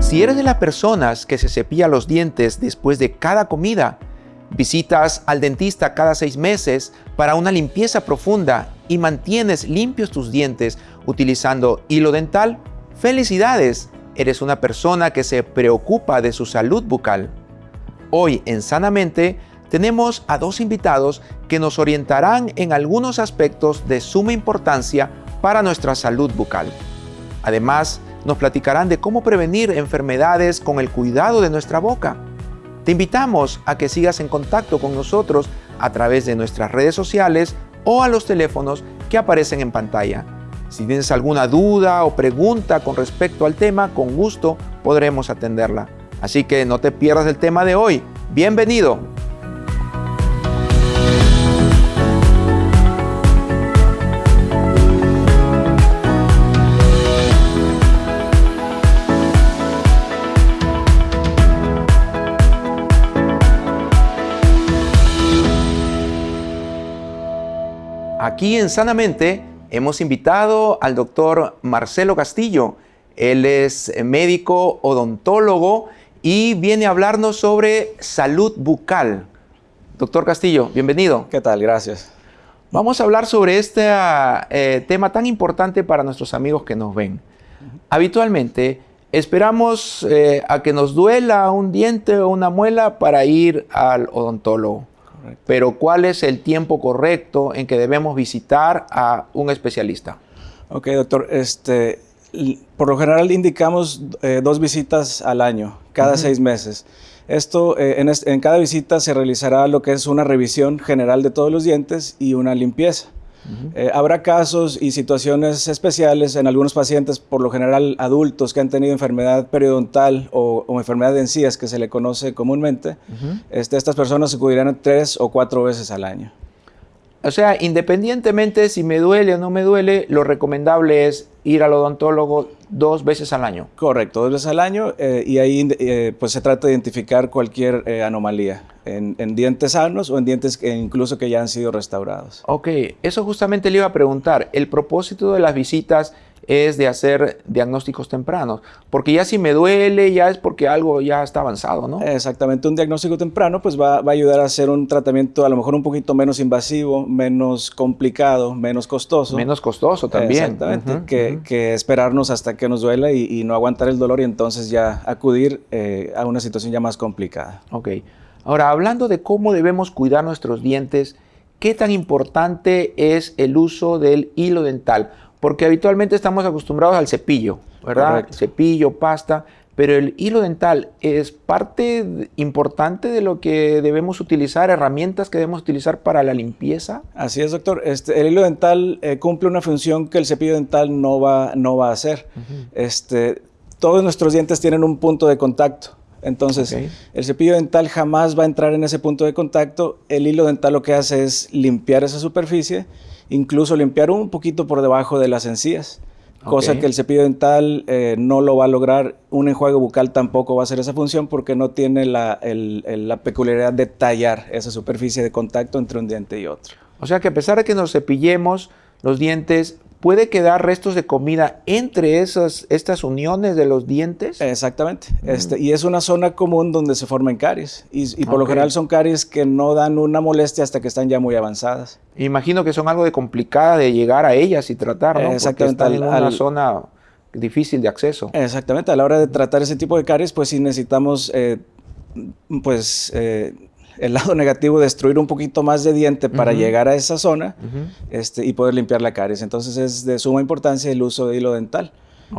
Si eres de las personas que se cepilla los dientes después de cada comida, visitas al dentista cada seis meses para una limpieza profunda y mantienes limpios tus dientes utilizando hilo dental, felicidades, eres una persona que se preocupa de su salud bucal. Hoy en Sanamente tenemos a dos invitados que nos orientarán en algunos aspectos de suma importancia para nuestra salud bucal. Además, nos platicarán de cómo prevenir enfermedades con el cuidado de nuestra boca. Te invitamos a que sigas en contacto con nosotros a través de nuestras redes sociales o a los teléfonos que aparecen en pantalla. Si tienes alguna duda o pregunta con respecto al tema, con gusto podremos atenderla. Así que no te pierdas el tema de hoy. Bienvenido. Aquí en Sanamente hemos invitado al doctor Marcelo Castillo. Él es médico odontólogo y viene a hablarnos sobre salud bucal. Doctor Castillo, bienvenido. ¿Qué tal? Gracias. Vamos a hablar sobre este eh, tema tan importante para nuestros amigos que nos ven. Habitualmente esperamos eh, a que nos duela un diente o una muela para ir al odontólogo. Pero ¿cuál es el tiempo correcto en que debemos visitar a un especialista? Ok, doctor. Este, por lo general indicamos eh, dos visitas al año, cada seis meses. Esto, eh, en, en, cada visita se realizará lo que es una revisión general de todos los dientes y una limpieza. Eh, habrá casos y situaciones especiales en algunos pacientes, por lo general adultos que han tenido enfermedad periodontal o, enfermedad de encías, que se le conoce comúnmente. este, estas personas acudirán tres o cuatro veces al año. O sea, independientemente si me duele o no me duele, lo recomendable es ir al odontólogo dos veces al año. Correcto, dos veces al año eh, y ahí eh, pues se trata de identificar cualquier eh, anomalía en, dientes sanos o en dientes que incluso que ya han sido restaurados. Ok, eso justamente le iba a preguntar. El propósito de las visitas es de hacer diagnósticos tempranos, porque ya si me duele ya es porque algo ya está avanzado, ¿no? Exactamente, un diagnóstico temprano pues va, a ayudar a hacer un tratamiento a lo mejor un poquito menos invasivo, menos complicado, menos costoso. Menos costoso también. Exactamente, que, esperarnos hasta que nos duela y, no aguantar el dolor y entonces ya acudir eh, a una situación ya más complicada. Ok, ahora hablando de cómo debemos cuidar nuestros dientes, ¿qué tan importante es el uso del hilo dental? Porque habitualmente estamos acostumbrados al cepillo, ¿verdad? Cepillo, pasta, pero el hilo dental es parte importante de lo que debemos utilizar, herramientas que debemos utilizar para la limpieza. Así es, doctor. Este, el hilo dental eh, cumple una función que el cepillo dental no va, no va a hacer. este, todos nuestros dientes tienen un punto de contacto. Entonces, el cepillo dental jamás va a entrar en ese punto de contacto. El hilo dental lo que hace es limpiar esa superficie incluso limpiar un poquito por debajo de las encías. Cosa que el cepillo dental eh, no lo va a lograr, un enjuague bucal tampoco va a hacer esa función porque no tiene la, la peculiaridad de tallar esa superficie de contacto entre un diente y otro. O sea que a pesar de que nos cepillemos los dientes, puede quedar restos de comida entre esas, estas uniones de los dientes. Exactamente. Este, y es una zona común donde se forman caries. Y, por lo general son caries que no dan una molestia hasta que están ya muy avanzadas. Imagino que son algo de complicada de llegar a ellas y tratar, ¿no? Exactamente. Porque están en una zona difícil de acceso. Exactamente. A la hora de tratar ese tipo de caries, pues sí necesitamos, eh, pues... Eh, el lado negativo, destruir un poquito más de diente para llegar a esa zona este, y poder limpiar la caries. Entonces es de suma importancia el uso de hilo dental.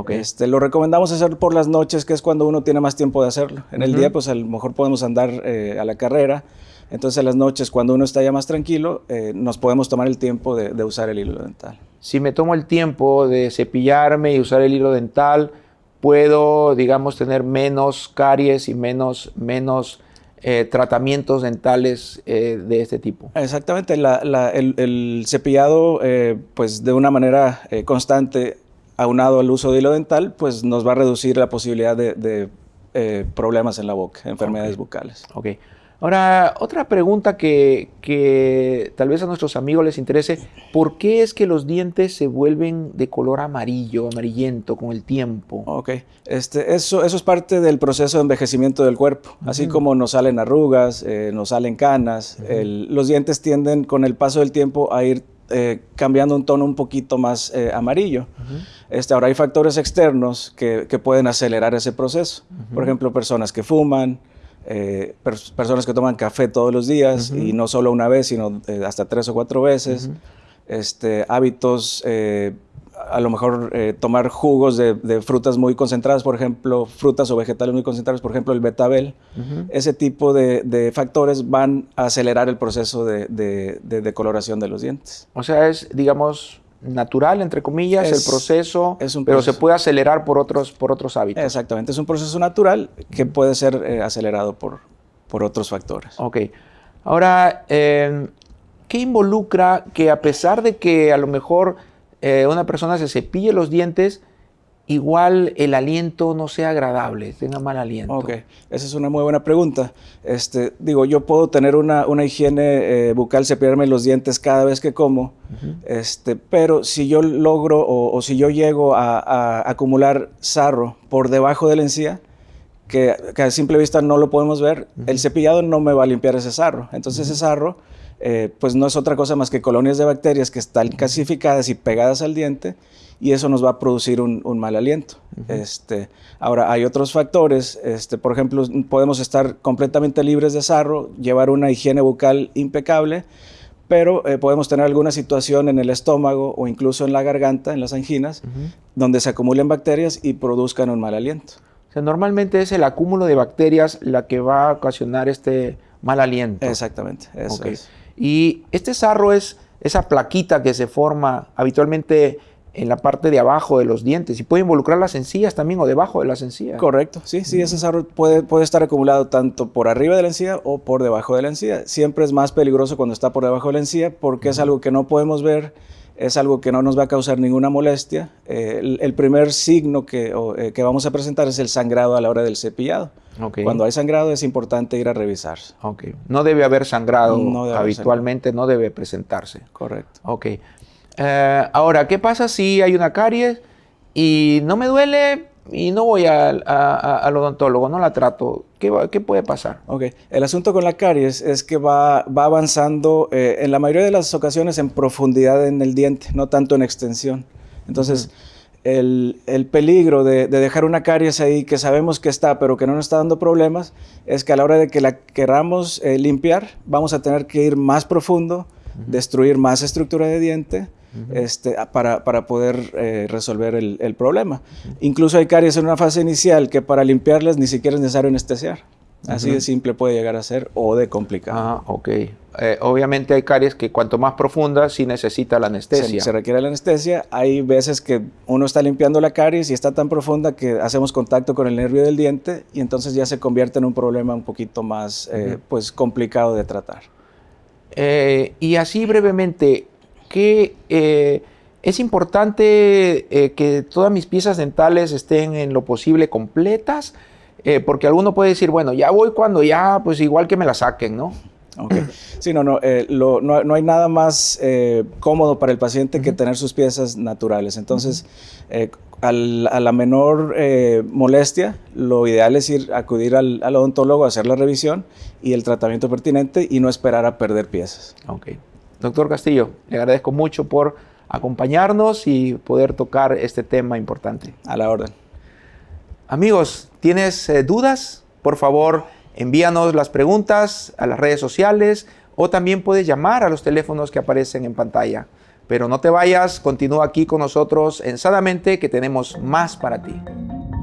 Este, lo recomendamos hacer por las noches, que es cuando uno tiene más tiempo de hacerlo. En el día, pues a lo mejor podemos andar eh, a la carrera. Entonces, en las noches, cuando uno está ya más tranquilo, eh, nos podemos tomar el tiempo de, usar el hilo dental. Si me tomo el tiempo de cepillarme y usar el hilo dental, puedo, digamos, tener menos caries y menos, menos eh, tratamientos dentales eh, de este tipo. Exactamente, el, cepillado eh, pues de una manera constante aunado al uso de hilo dental pues nos va a reducir la posibilidad de, eh, problemas en la boca, enfermedades bucales. Ok. Ahora, otra pregunta que, tal vez a nuestros amigos les interese, ¿por qué es que los dientes se vuelven de color amarillo, amarillento con el tiempo? Ok, este, eso, eso es parte del proceso de envejecimiento del cuerpo, así como nos salen arrugas, eh, nos salen canas, los dientes tienden con el paso del tiempo a ir eh, cambiando un tono un poquito más eh, amarillo. este, ahora hay factores externos que, que pueden acelerar ese proceso, por ejemplo, personas que fuman, eh, personas que toman café todos los días y no solo una vez, sino eh, hasta tres o cuatro veces. este, hábitos, eh, a lo mejor tomar jugos de, frutas muy concentradas, por ejemplo, frutas o vegetales muy concentrados, por ejemplo, el betabel. Ese tipo de, factores van a acelerar el proceso de, de decoloración de los dientes. O sea, es, digamos, natural, entre comillas, el proceso, pero se puede acelerar por otros, por otros hábitos. Exactamente, es un proceso natural que puede ser eh, acelerado por, por otros factores. Ok. Ahora, eh, ¿qué involucra que a pesar de que a lo mejor eh, una persona se cepille los dientes, igual el aliento no sea agradable, tenga mal aliento? Ok, esa es una muy buena pregunta. Este, digo, yo puedo tener una, una higiene eh, bucal, cepillarme los dientes cada vez que como, este, pero si yo logro o, si yo llego a, acumular sarro por debajo de la encía, que, a simple vista no lo podemos ver, el cepillado no me va a limpiar ese sarro. Entonces ese sarro eh, pues no es otra cosa más que colonias de bacterias que están calcificadas y pegadas al diente y eso nos va a producir un, mal aliento. este, ahora, hay otros factores, este, por ejemplo, podemos estar completamente libres de sarro, llevar una higiene bucal impecable, pero eh, podemos tener alguna situación en el estómago o incluso en la garganta, en las anginas, donde se acumulen bacterias y produzcan un mal aliento. O sea, normalmente es el acúmulo de bacterias la que va a ocasionar este mal aliento. Exactamente, eso es. Y este sarro es esa plaquita que se forma habitualmente en la parte de abajo de los dientes y puede involucrar las encías también o debajo de las encías. Correcto, sí, sí, ese sarro puede, puede estar acumulado tanto por arriba de la encía o por debajo de la encía. Siempre es más peligroso cuando está por debajo de la encía porque es algo que no podemos ver, es algo que no nos va a causar ninguna molestia. Eh, el, primer signo que, eh, que, vamos a presentar es el sangrado a la hora del cepillado. Cuando hay sangrado es importante ir a revisar. Okay. No debe haber sangrado habitualmente, no debe presentarse. Correcto. Ok. Eh, ahora, ¿qué pasa si hay una caries y no me duele y no voy al, odontólogo, no la trato? ¿Qué, ¿Qué, puede pasar? Ok, el asunto con la caries es que va, va avanzando eh, en la mayoría de las ocasiones en profundidad en el diente, no tanto en extensión. Entonces, el, el, peligro de, dejar una caries ahí que sabemos que está, pero que no nos está dando problemas, es que a la hora de que la queramos eh, limpiar, vamos a tener que ir más profundo, destruir más estructura de diente, este, para, para, poder eh, resolver el, el problema. Incluso hay caries en una fase inicial que para limpiarlas ni siquiera es necesario anestesiar. Así de simple puede llegar a ser o de complicado. Ah, ok. Eh, obviamente hay caries que cuanto más profunda sí necesita la anestesia. Se, requiere la anestesia. Hay veces que uno está limpiando la caries y está tan profunda que hacemos contacto con el nervio del diente y entonces ya se convierte en un problema un poquito más eh, pues complicado de tratar. y así brevemente, que eh, es importante eh, que todas mis piezas dentales estén en lo posible completas, eh, porque alguno puede decir, bueno, ya voy cuando ya, pues igual que me la saquen, ¿no? Okay. Sí, no, no, no, hay nada más cómodo para el paciente que tener sus piezas naturales. Entonces, a la menor molestia, lo ideal es ir acudir al, al, odontólogo a hacer la revisión y el tratamiento pertinente y no esperar a perder piezas. Okay. Doctor Castillo, le agradezco mucho por acompañarnos y poder tocar este tema importante. A la orden. Amigos, ¿tienes eh, dudas? Por favor, envíanos las preguntas a las redes sociales o también puedes llamar a los teléfonos que aparecen en pantalla. Pero no te vayas, continúa aquí con nosotros en Sadamente que tenemos más para ti.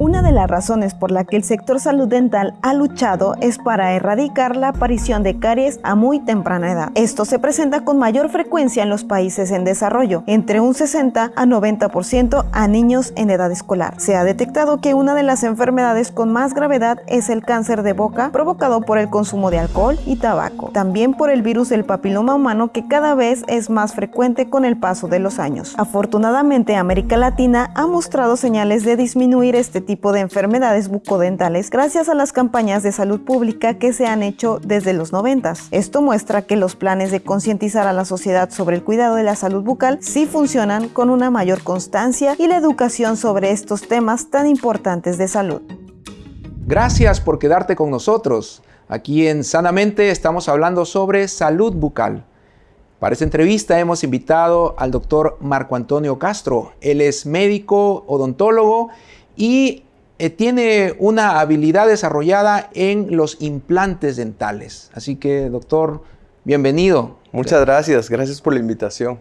Una de las razones por la que el sector salud dental ha luchado es para erradicar la aparición de caries a muy temprana edad. Esto se presenta con mayor frecuencia en los países en desarrollo, entre un 60 a 90% a niños en edad escolar. Se ha detectado que una de las enfermedades con más gravedad es el cáncer de boca provocado por el consumo de alcohol y tabaco, también por el virus del papiloma humano que cada vez es más frecuente con el paso de los años. Afortunadamente, América Latina ha mostrado señales de disminuir este tipo de enfermedades bucodentales gracias a las campañas de salud pública que se han hecho desde los 90. Esto muestra que los planes de concientizar a la sociedad sobre el cuidado de la salud bucal sí funcionan con una mayor constancia y la educación sobre estos temas tan importantes de salud. Gracias por quedarte con nosotros. Aquí en Sanamente estamos hablando sobre salud bucal. Para esta entrevista hemos invitado al doctor Marco Antonio Castro. Él es médico, odontólogo y eh, tiene una habilidad desarrollada en los implantes dentales. Así que, doctor, bienvenido. Muchas gracias, gracias por la invitación.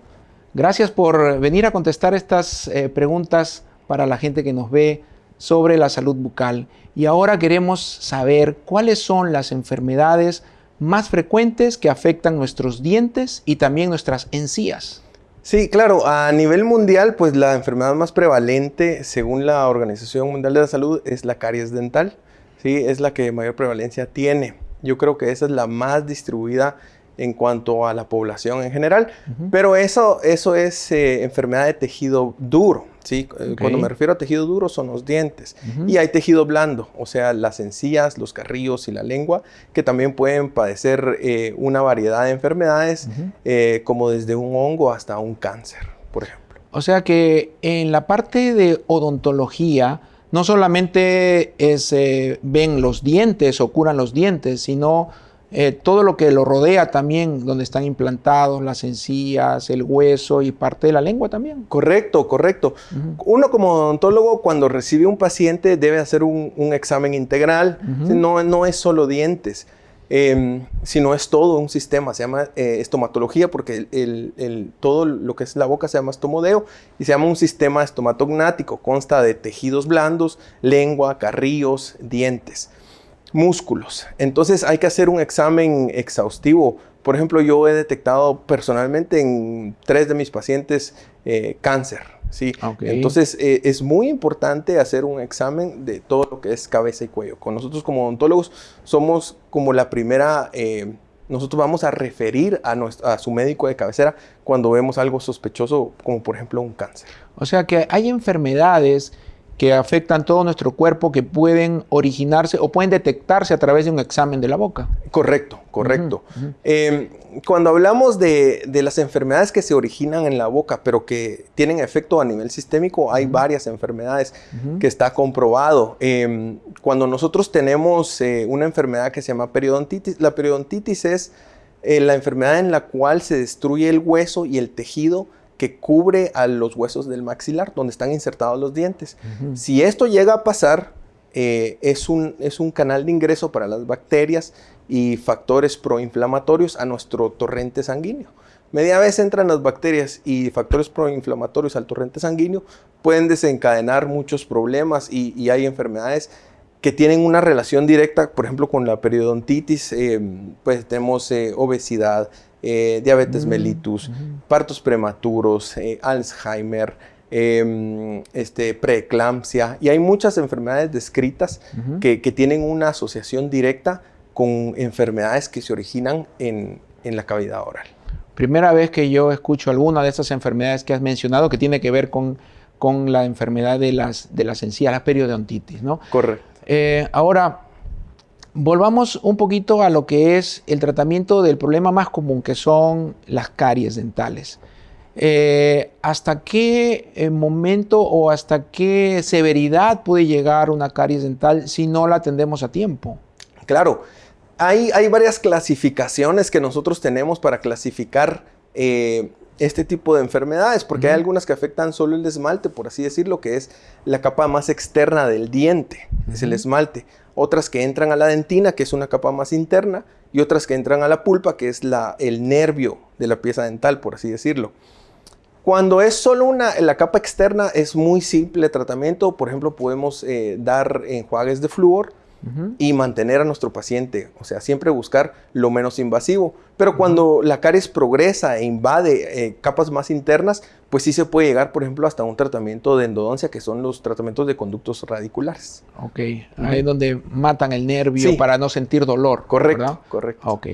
Gracias por venir a contestar estas eh, preguntas para la gente que nos ve sobre la salud bucal. Y ahora queremos saber cuáles son las enfermedades más frecuentes que afectan nuestros dientes y también nuestras encías. Sí, claro, a nivel mundial, pues la enfermedad más prevalente, según la Organización Mundial de la Salud, es la caries dental. Sí, es la que mayor prevalencia tiene. Yo creo que esa es la más distribuida en cuanto a la población en general, pero eso, eso es eh, enfermedad de tejido duro. ¿Sí? Eh, cuando me refiero a tejido duro son los dientes. Y hay tejido blando, o sea, las encías, los carrillos y la lengua, que también pueden padecer eh, una variedad de enfermedades, como desde un hongo hasta un cáncer, por ejemplo. O sea que en la parte de odontología, no solamente ven los dientes o curan los dientes, sino eh, todo lo que lo rodea también, donde están implantados las encías, el hueso y parte de la lengua también. Correcto, correcto. Uno como odontólogo cuando recibe un paciente debe hacer un, examen integral, no, no es solo dientes. Em, sino es todo un sistema, se llama eh, estomatología porque el, todo lo que es la boca se llama estomodeo y se llama un sistema estomatognático, consta de tejidos blandos, lengua, carrillos, dientes músculos. Entonces hay que hacer un examen exhaustivo. Por ejemplo, yo he detectado personalmente en tres de mis pacientes eh, cáncer. ¿sí? Entonces eh, es muy importante hacer un examen de todo lo que es cabeza y cuello. Con nosotros como odontólogos somos como la primera... Eh, nosotros vamos a referir a, a su médico de cabecera cuando vemos algo sospechoso, como por ejemplo un cáncer. O sea que hay enfermedades que afectan todo nuestro cuerpo que pueden originarse o pueden detectarse a través de un examen de la boca. Correcto, correcto. Em, cuando hablamos de, las enfermedades que se originan en la boca, pero que tienen efecto a nivel sistémico, hay varias enfermedades que está comprobado. Em, cuando nosotros tenemos eh, una enfermedad que se llama periodontitis, la periodontitis es eh, la enfermedad en la cual se destruye el hueso y el tejido que cubre a los huesos del maxilar, donde están insertados los dientes. Si esto llega a pasar, eh, es, un, es un canal de ingreso para las bacterias y factores proinflamatorios a nuestro torrente sanguíneo. Media vez entran las bacterias y factores proinflamatorios al torrente sanguíneo, pueden desencadenar muchos problemas y, hay enfermedades que tienen una relación directa, por ejemplo, con la periodontitis, eh, pues tenemos eh, obesidad, eh, diabetes mm, mellitus, partos prematuros, eh, Alzheimer, em, este, preeclampsia, y hay muchas enfermedades descritas que, tienen una asociación directa con enfermedades que se originan en, la cavidad oral. Primera vez que yo escucho alguna de esas enfermedades que has mencionado que tiene que ver con, con la enfermedad de las, de las encías, la periodontitis, ¿no? Correcto. Eh, ahora, Volvamos un poquito a lo que es el tratamiento del problema más común, que son las caries dentales. Eh, ¿Hasta qué eh, momento o hasta qué severidad puede llegar una caries dental si no la atendemos a tiempo? Claro, hay, hay varias clasificaciones que nosotros tenemos para clasificar eh, este tipo de enfermedades, porque hay algunas que afectan solo el esmalte, por así decirlo, que es la capa más externa del diente, es el esmalte. Otras que entran a la dentina, que es una capa más interna, y otras que entran a la pulpa, que es la, el nervio de la pieza dental, por así decirlo. Cuando es solo una, la capa externa es muy simple el tratamiento, por ejemplo podemos eh, dar enjuagues de flúor, y mantener a nuestro paciente, o sea, siempre buscar lo menos invasivo. Pero cuando la caries progresa e invade eh, capas más internas, pues sí se puede llegar, por ejemplo, hasta un tratamiento de endodoncia, que son los tratamientos de conductos radiculares. Ok, ahí es donde matan el nervio para no sentir dolor. Correcto, correcto. Ok.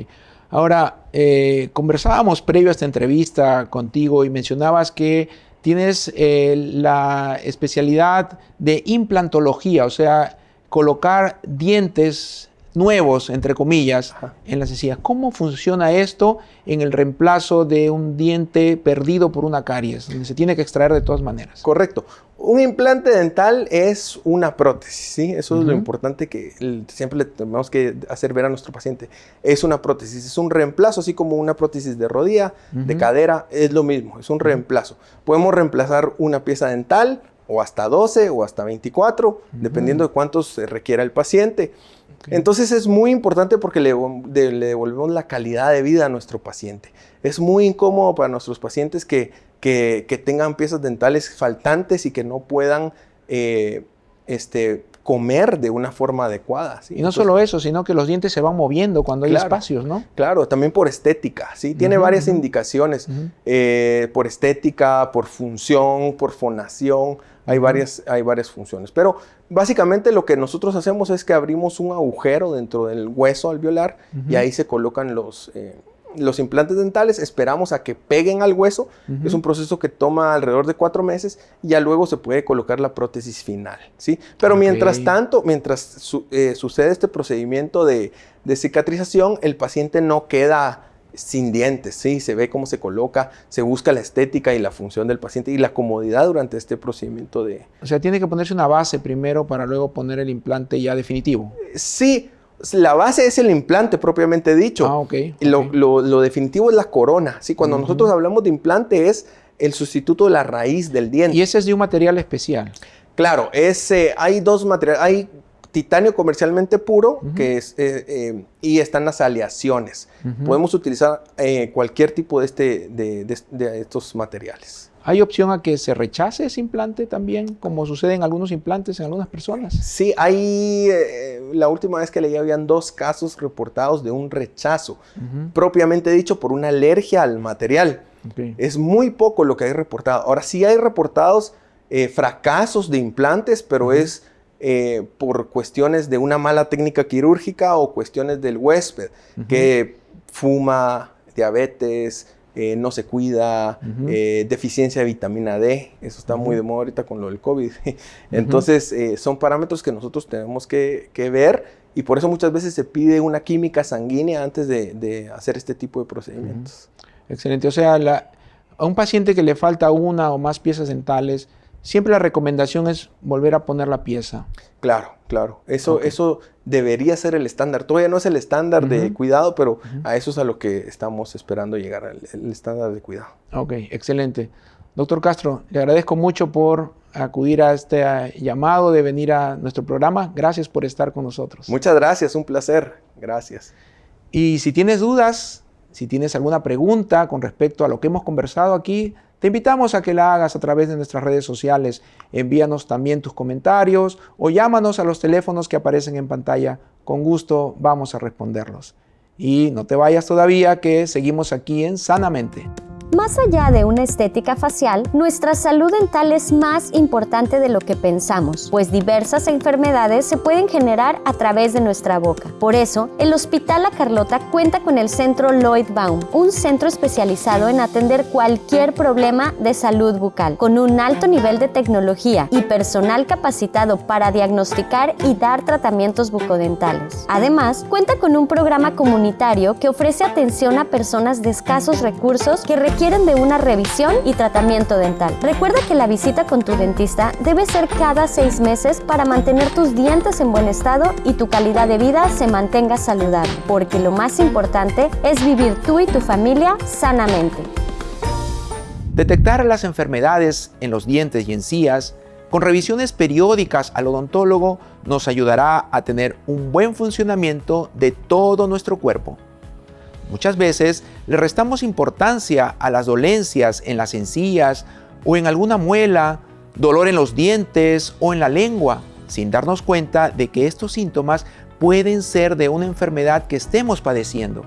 Ahora, eh, conversábamos previo a esta entrevista contigo y mencionabas que tienes eh, la especialidad de implantología, o sea, colocar dientes nuevos, entre comillas, en las encías. ¿Cómo funciona esto en el reemplazo de un diente perdido por una caries, donde se tiene que extraer de todas maneras? Correcto. Un implante dental es una prótesis, ¿sí? Eso es lo importante que siempre le tenemos que hacer ver a nuestro paciente. Es una prótesis, es un reemplazo, así como una prótesis de rodilla, de cadera, es lo mismo, es un reemplazo. Podemos reemplazar una pieza dental o hasta 12 o hasta 24, dependiendo de cuánto se requiera el paciente. Entonces es muy importante porque le, devolvemos la calidad de vida a nuestro paciente. Es muy incómodo para nuestros pacientes que, que, tengan piezas dentales faltantes y que no puedan eh, este, comer de una forma adecuada. Y no solo eso, sino que los dientes se van moviendo cuando hay espacios, ¿no? Claro, también por estética, ¿sí? Tiene varias indicaciones, eh, por estética, por función, por fonación, hay, varias, hay varias funciones. Pero básicamente lo que nosotros hacemos es que abrimos un agujero dentro del hueso alveolar y ahí se colocan los... Eh, los implantes dentales, esperamos a que peguen al hueso. Es un proceso que toma alrededor de cuatro meses y ya luego se puede colocar la prótesis final. ¿sí? Pero mientras tanto, mientras eh, sucede este procedimiento de, cicatrización, el paciente no queda sin dientes, ¿sí? Se ve cómo se coloca, se busca la estética y la función del paciente y la comodidad durante este procedimiento de... O sea, tiene que ponerse una base primero para luego poner el implante ya definitivo. Sí, la base es el implante propiamente dicho. Ah, ok. Y lo, definitivo es la corona. ¿sí? Cuando nosotros hablamos de implante es el sustituto de la raíz del diente. ¿Y ese es de un material especial? Claro, ese, hay dos materiales. Hay titanio comercialmente puro que es, eh, eh, y están las aleaciones. Podemos utilizar eh, cualquier tipo de, este, de estos materiales. ¿Hay opción a que se rechace ese implante también, como sucede en algunos implantes en algunas personas? Sí, hay, la última vez que leí habían dos casos reportados de un rechazo, propiamente dicho por una alergia al material. Es muy poco lo que hay reportado. Ahora sí hay reportados fracasos de implantes, pero es eh, por cuestiones de una mala técnica quirúrgica o cuestiones del huésped, que fuma, diabetes, eh, no se cuida, eh, deficiencia de vitamina D, eso está muy de moda ahorita con lo del COVID. Entonces, eh, son parámetros que nosotros tenemos que, ver y por eso muchas veces se pide una química sanguínea antes de, hacer este tipo de procedimientos. Excelente, o sea, a un paciente que le falta una o más piezas dentales, siempre la recomendación es volver a poner la pieza. Claro, claro. Eso, eso debería ser el estándar. Todavía no es el estándar de cuidado, pero a eso es a lo que estamos esperando llegar, al el estándar de cuidado. Ok, excelente. Doctor Castro, le agradezco mucho por acudir a este llamado de venir a nuestro programa. Gracias por estar con nosotros. Muchas gracias, un placer. Gracias. Y si tienes dudas, si tienes alguna pregunta con respecto a lo que hemos conversado aquí, te invitamos a que la hagas a través de nuestras redes sociales. Envíanos también tus comentarios o llámanos a los teléfonos que aparecen en pantalla. Con gusto vamos a responderlos. Y no te vayas todavía que seguimos aquí en Sanamente. Más allá de una estética facial, nuestra salud dental es más importante de lo que pensamos, pues diversas enfermedades se pueden generar a través de nuestra boca. Por eso, el Hospital La Carlota cuenta con el Centro Lloyd Baum, un centro especializado en atender cualquier problema de salud bucal, con un alto nivel de tecnología y personal capacitado para diagnosticar y dar tratamientos bucodentales. Además, cuenta con un programa comunitario que ofrece atención a personas de escasos recursos que requieren requieren de una revisión y tratamiento dental. Recuerda que la visita con tu dentista debe ser cada seis meses para mantener tus dientes en buen estado y tu calidad de vida se mantenga saludable, porque lo más importante es vivir tú y tu familia sanamente. Detectar las enfermedades en los dientes y encías con revisiones periódicas al odontólogo nos ayudará a tener un buen funcionamiento de todo nuestro cuerpo. Muchas veces le restamos importancia a las dolencias en las encías o en alguna muela, dolor en los dientes o en la lengua, sin darnos cuenta de que estos síntomas pueden ser de una enfermedad que estemos padeciendo.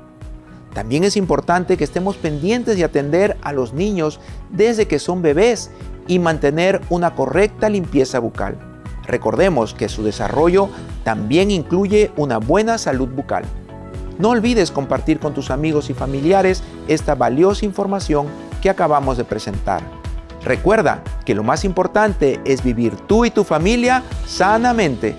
También es importante que estemos pendientes de atender a los niños desde que son bebés y mantener una correcta limpieza bucal. Recordemos que su desarrollo también incluye una buena salud bucal. No olvides compartir con tus amigos y familiares esta valiosa información que acabamos de presentar. Recuerda que lo más importante es vivir tú y tu familia sanamente